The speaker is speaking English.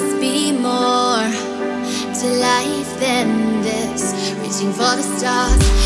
must be more to life than this. Reaching for the stars.